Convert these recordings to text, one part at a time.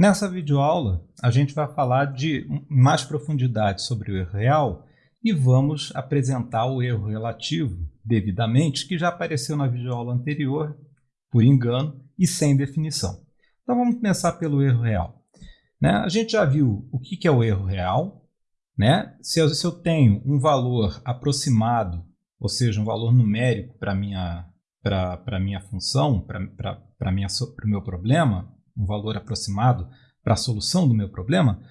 Nessa videoaula, a gente vai falar de mais profundidade sobre o erro real e vamos apresentar o erro relativo devidamente, que já apareceu na videoaula anterior, por engano e sem definição. Então vamos começar pelo erro real. Né? A gente já viu o que, é o erro real. Né? Se, eu, eu tenho um valor aproximado, ou seja, um valor numérico para a minha, minha função, para o meu problema, um valor aproximado para a solução do meu problema,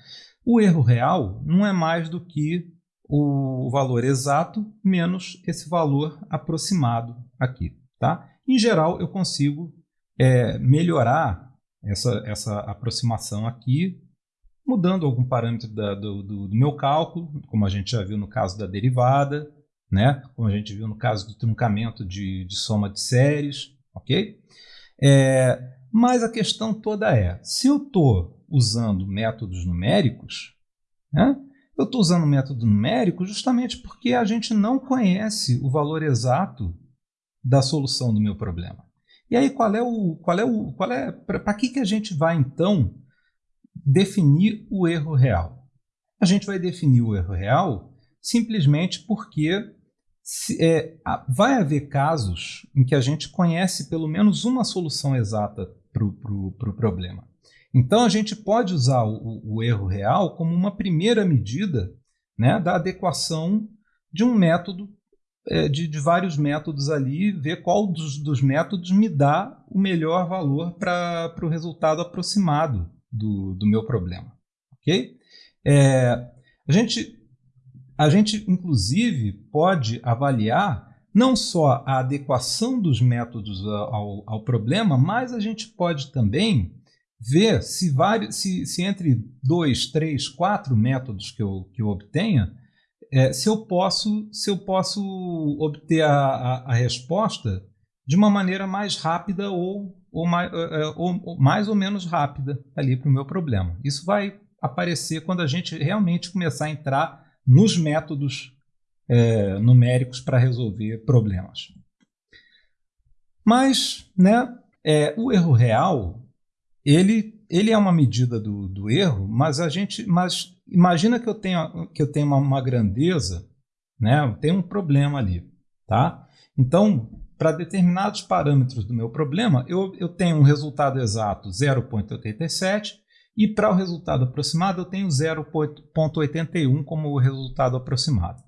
o erro real não é mais do que o valor exato menos esse valor aproximado aqui. Tá? Em geral, eu consigo é, melhorar essa, essa aproximação aqui, mudando algum parâmetro da, do, do, do, meu cálculo, como a gente já viu no caso da derivada, né? como a gente viu no caso do truncamento de, de soma de séries. ok? É, mas a questão toda é, se eu estou usando métodos numéricos, né, eu estou usando método numérico justamente porque a gente não conhece o valor exato da solução do meu problema. E aí qual é o qual é o qual é para que que a gente vai então definir o erro real? A gente vai definir o erro real simplesmente porque se, é, vai haver casos em que a gente conhece pelo menos uma solução exata para o pro, pro problema. Então a gente pode usar o, o, erro real como uma primeira medida né, da adequação de um método, é, de, de, vários métodos ali, ver qual dos, dos métodos me dá o melhor valor para o resultado aproximado do, do meu problema. ok? É, a, gente, a gente, inclusive, pode avaliar não só a adequação dos métodos ao, ao problema, mas a gente pode também ver se, vários, se, se entre dois, três, quatro métodos que eu, que eu obtenha, é, se, eu posso, se eu posso obter a, a, a resposta de uma maneira mais rápida ou, ou, mais, é, é, ou, ou mais ou menos rápida ali para o meu problema. Isso vai aparecer quando a gente realmente começar a entrar nos métodos é, numéricos para resolver problemas. Mas né, é, o erro real ele, ele é uma medida do, do erro, mas a gente, mas imagina que eu tenha que eu tenho uma, uma grandeza, né? Tem um problema ali, tá? Então, para determinados parâmetros do meu problema, eu, eu tenho um resultado exato 0,87 e para o resultado aproximado eu tenho 0,81 como resultado aproximado.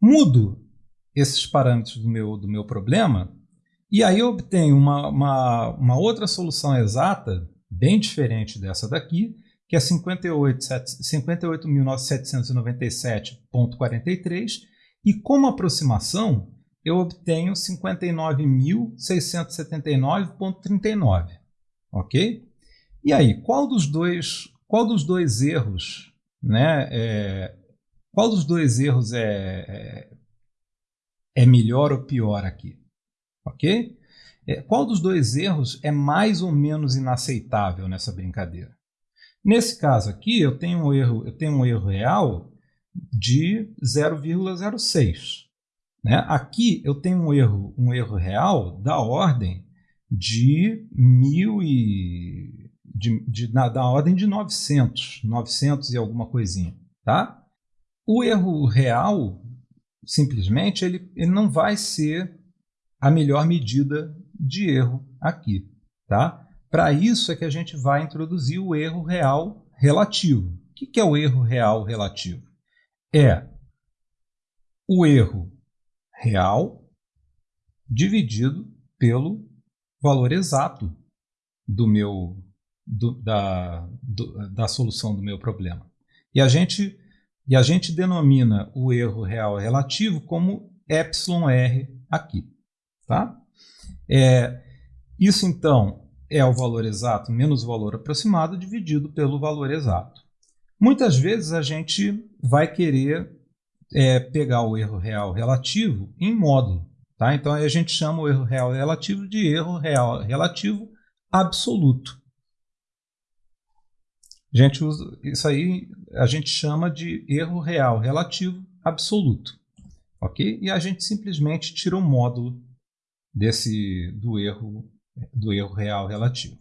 Mudo esses parâmetros do meu, do meu problema e aí eu obtenho uma, uma, uma outra solução exata, bem diferente dessa daqui, que é 58.797.43, e como aproximação eu obtenho 59.679.39, ok? E aí, qual dos dois, qual dos dois erros, né, é, qual dos dois erros é, é, é melhor ou pior aqui? Ok? É, qual dos dois erros é mais ou menos inaceitável nessa brincadeira? Nesse caso aqui, eu tenho um erro, eu tenho um erro real de 0,06. Né? Aqui eu tenho um erro, um erro real da ordem de mil e de, de, na, da ordem de 900, 900 e alguma coisinha, tá? O erro real, simplesmente, ele, ele não vai ser a melhor medida de erro aqui. Tá? Para isso é que a gente vai introduzir o erro real relativo. O que é o erro real relativo? É o erro real dividido pelo valor exato do meu, do, da, do, da solução do meu problema. E a gente e a gente denomina o erro real relativo como εr aqui. Tá? É, isso, então, é o valor exato menos o valor aproximado dividido pelo valor exato. Muitas vezes a gente vai querer é, pegar o erro real relativo em módulo. Tá? Então a gente chama o erro real relativo de erro real relativo absoluto. A gente usa, isso aí a gente chama de erro real relativo absoluto. ok? E a gente simplesmente tira o módulo desse, do, erro, do erro real relativo.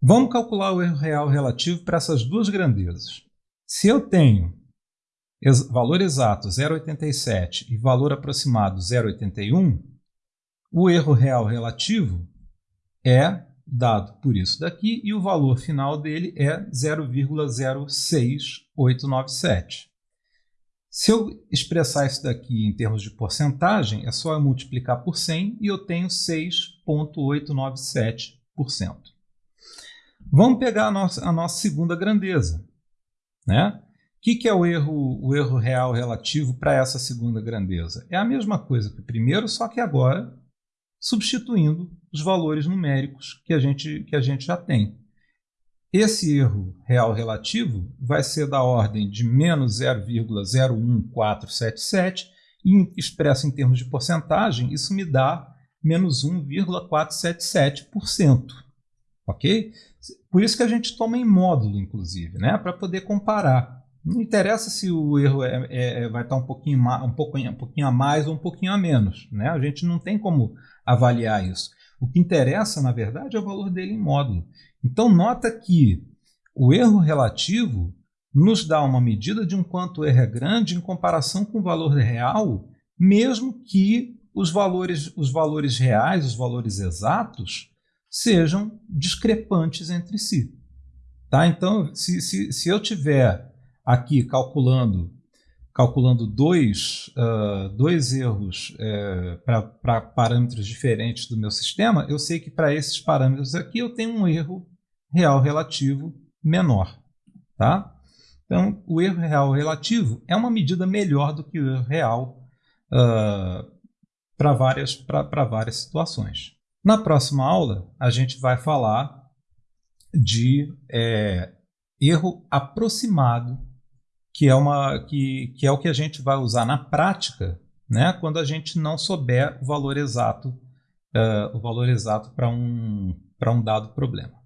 Vamos calcular o erro real relativo para essas duas grandezas. Se eu tenho valor exato 0,87 e valor aproximado 0,81, o erro real relativo é dado por isso daqui e o valor final dele é 0,06897. Se eu expressar isso daqui em termos de porcentagem, é só eu multiplicar por 100 e eu tenho 6,897%. Vamos pegar a nossa, a nossa segunda grandeza. Né? O que, que é o erro, o erro real relativo para essa segunda grandeza? É a mesma coisa que o primeiro, só que agora substituindo os valores numéricos que a gente, que a gente já tem. Esse erro real relativo vai ser da ordem de menos 0,01477 e expresso em termos de porcentagem, isso me dá menos 1,477%. Ok? Por isso que a gente toma em módulo, inclusive, né? para poder comparar. Não interessa se o erro é, é, é vai estar um pouquinho, um, pouquinho, um pouquinho a mais ou um pouquinho a menos. Né? A gente não tem como avaliar isso. O que interessa, na verdade, é o valor dele em módulo. Então, nota que o erro relativo nos dá uma medida de um quanto o erro é grande em comparação com o valor real, mesmo que os valores, os valores reais, os valores exatos, sejam discrepantes entre si. Tá? Então, se, se, se eu tiver aqui calculando calculando dois, uh, dois erros uh, para parâmetros diferentes do meu sistema, eu sei que para esses parâmetros aqui eu tenho um erro real relativo menor. Tá? Então, o erro real relativo é uma medida melhor do que o erro real uh, para várias, várias situações. Na próxima aula, a gente vai falar de é, erro aproximado que é, uma, que, que é o que a gente vai usar na prática né, quando a gente não souber o valor exato, uh, o valor exato para um, um dado problema.